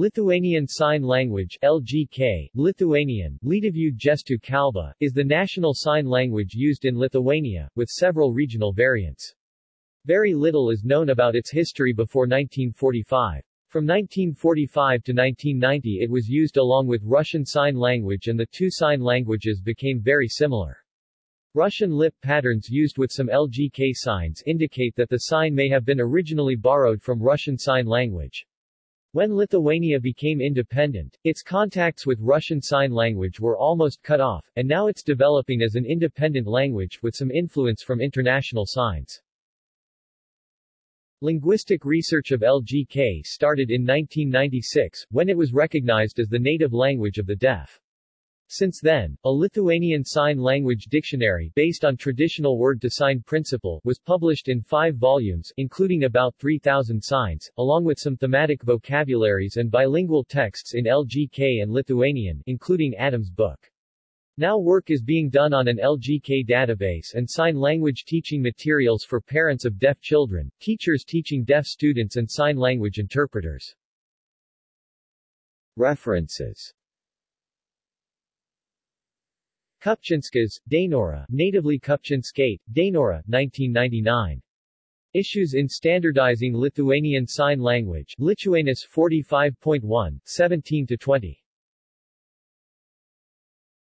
Lithuanian Sign Language LGK, Lithuanian, Lietuvių gestų kalba, is the national sign language used in Lithuania, with several regional variants. Very little is known about its history before 1945. From 1945 to 1990 it was used along with Russian Sign Language and the two sign languages became very similar. Russian lip patterns used with some LGK signs indicate that the sign may have been originally borrowed from Russian Sign Language. When Lithuania became independent, its contacts with Russian Sign Language were almost cut off, and now it's developing as an independent language with some influence from international signs. Linguistic research of LGK started in 1996, when it was recognized as the native language of the deaf. Since then, a Lithuanian Sign Language dictionary based on traditional word-to-sign principle was published in five volumes, including about 3,000 signs, along with some thematic vocabularies and bilingual texts in LGK and Lithuanian, including Adam's book. Now work is being done on an LGK database and sign language teaching materials for parents of deaf children, teachers teaching deaf students and sign language interpreters. References Kupčinskas, Dainora, natively Kupčinskaitė, Dainora, 1999. Issues in Standardizing Lithuanian Sign Language, Lituanus 45.1, 17-20.